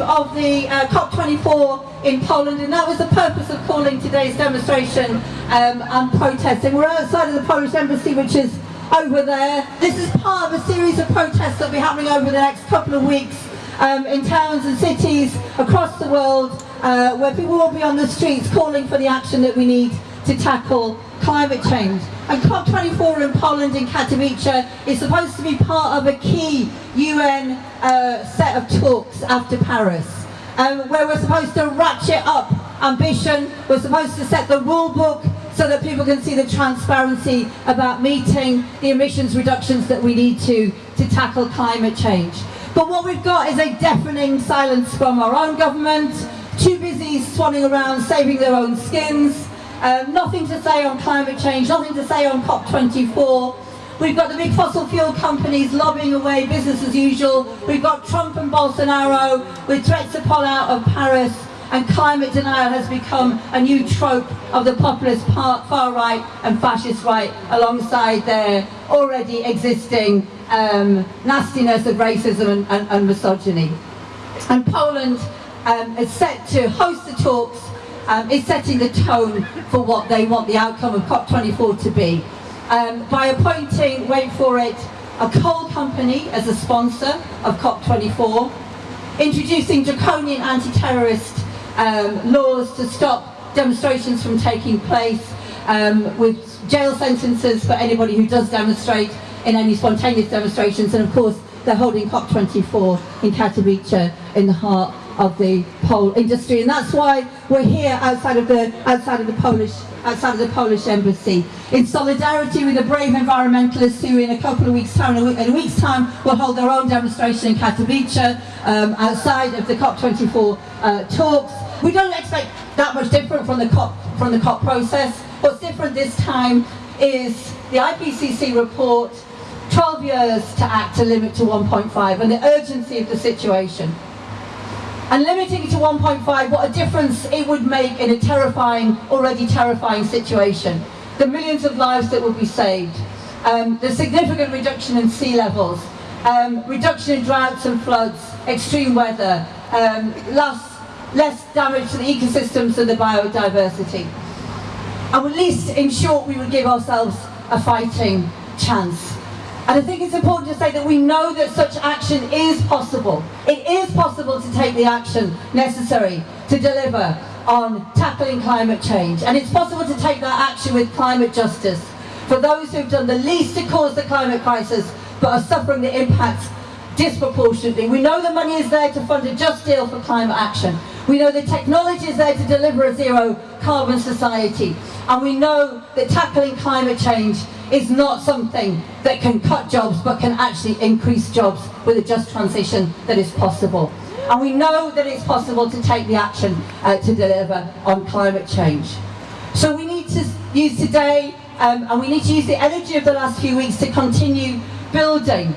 of the uh, COP24 in Poland, and that was the purpose of calling today's demonstration um, and protesting. We're outside of the Polish embassy, which is over there. This is part of a series of protests that will be happening over the next couple of weeks um, in towns and cities across the world, uh, where people will be on the streets calling for the action that we need to tackle climate change. And COP24 in Poland in Katowice is supposed to be part of a key UN uh, set of talks after Paris, um, where we're supposed to ratchet up ambition, we're supposed to set the rule book so that people can see the transparency about meeting the emissions reductions that we need to to tackle climate change. But what we've got is a deafening silence from our own government, too busy swanning around saving their own skins, um, nothing to say on climate change, nothing to say on COP24. We've got the big fossil fuel companies lobbying away business as usual. We've got Trump and Bolsonaro with threats to pull out of Paris and climate denial has become a new trope of the populist far right and fascist right alongside their already existing um, nastiness of racism and, and, and misogyny. And Poland um, is set to host the talks, um, is setting the tone for what they want the outcome of COP24 to be. Um, by appointing, wait for it, a coal company as a sponsor of COP24, introducing draconian anti-terrorist um, laws to stop demonstrations from taking place, um, with jail sentences for anybody who does demonstrate in any spontaneous demonstrations, and of course they're holding COP24 in Katowice in the heart of the pole industry, and that's why we're here outside of the outside of the Polish outside of the Polish embassy in solidarity with the brave environmentalists who in a couple of weeks time, in a week's time, will hold their own demonstration in Katowice um, outside of the COP24 uh, talks. We don't expect that much different from the COP from the COP process. What's different this time is the IPCC report 12 years to act to limit to 1.5 and the urgency of the situation. And limiting it to 1.5, what a difference it would make in a terrifying, already terrifying situation. The millions of lives that would be saved. Um, the significant reduction in sea levels. Um, reduction in droughts and floods, extreme weather, um, less, less damage to the ecosystems and the biodiversity. And at least, in short, we would give ourselves a fighting chance. And I think it's important to say that we know that such action is possible. It is possible to take the action necessary to deliver on tackling climate change. And it's possible to take that action with climate justice for those who've done the least to cause the climate crisis but are suffering the impacts disproportionately. We know the money is there to fund a just deal for climate action. We know the technology is there to deliver a zero carbon society. And we know that tackling climate change is not something that can cut jobs but can actually increase jobs with a just transition that is possible. And we know that it's possible to take the action uh, to deliver on climate change. So we need to use today um, and we need to use the energy of the last few weeks to continue building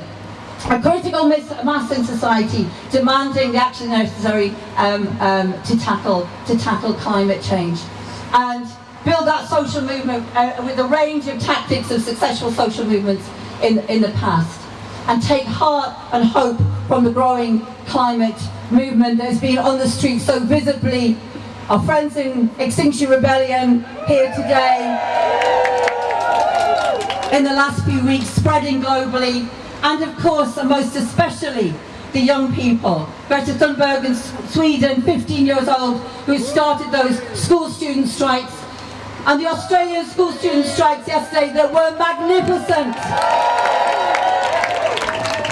a critical mass in society demanding the action necessary um, um, to tackle to tackle climate change. And build that social movement uh, with a range of tactics of successful social movements in, in the past and take heart and hope from the growing climate movement that has been on the streets so visibly. Our friends in Extinction Rebellion here today, in the last few weeks, spreading globally, and of course, and most especially, the young people. Greta Thunberg in Sweden, 15 years old, who started those school student strikes and the Australian school student strikes yesterday that were magnificent.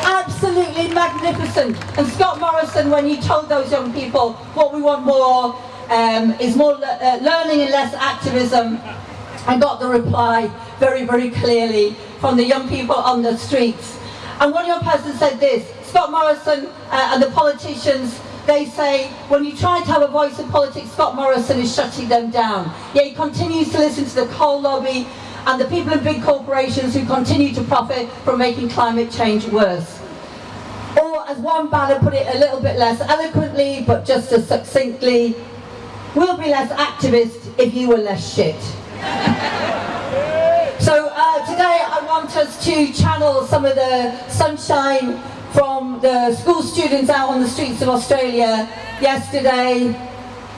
Absolutely magnificent. And Scott Morrison, when he told those young people what we want more um, is more uh, learning and less activism, I got the reply very, very clearly from the young people on the streets. And one young person said this, Scott Morrison uh, and the politicians they say, when you try to have a voice in politics, Scott Morrison is shutting them down. Yet he continues to listen to the coal lobby and the people in big corporations who continue to profit from making climate change worse. Or as one ballad put it a little bit less eloquently, but just as succinctly, we'll be less activist if you were less shit. so uh, today I want us to channel some of the sunshine from the school students out on the streets of Australia yesterday,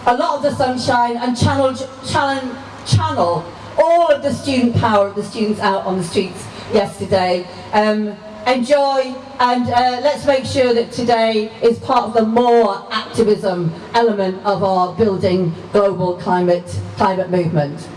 a lot of the sunshine and channel, channel, channel all of the student power of the students out on the streets yesterday. Um, enjoy and uh, let's make sure that today is part of the more activism element of our building global climate, climate movement.